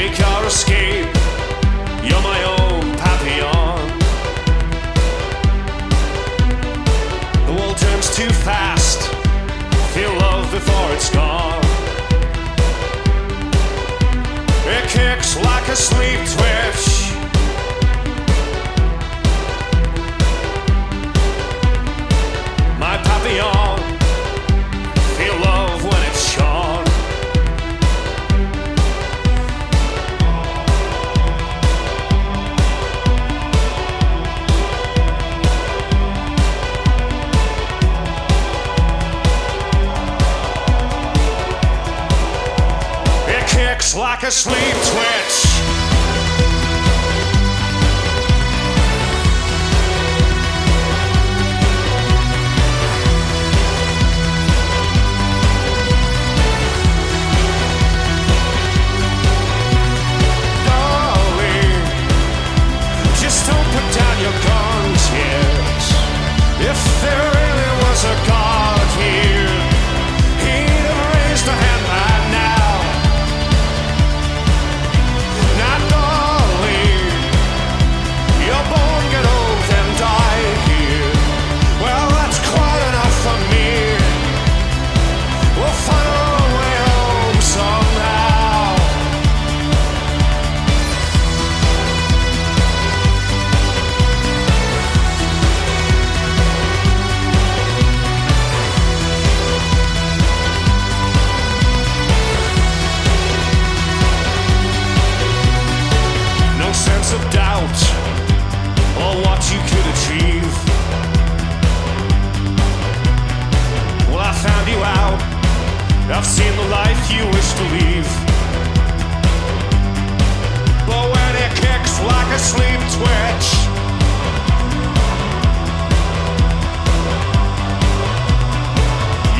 Make your escape. You're my own papillon. The world turns too fast. Feel love before it's gone. It kicks like a sleep twitch. Kicks like a sleep twitch. I've seen the life you wish to leave. But when it kicks like a sleep twitch,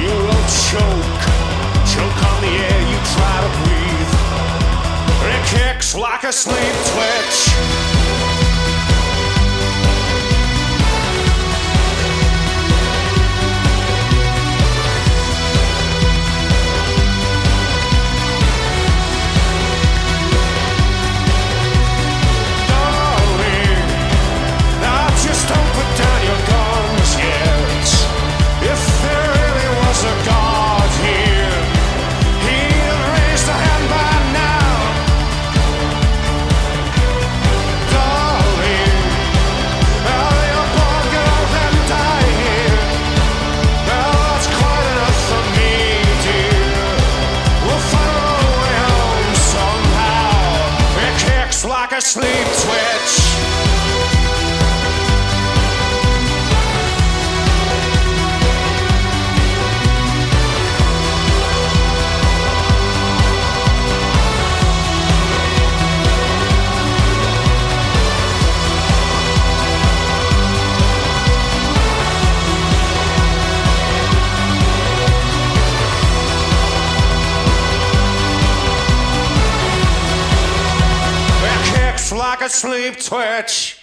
you will choke, choke on the air you try to breathe. It kicks like a sleep twitch. Kicks like like a sleep twitch.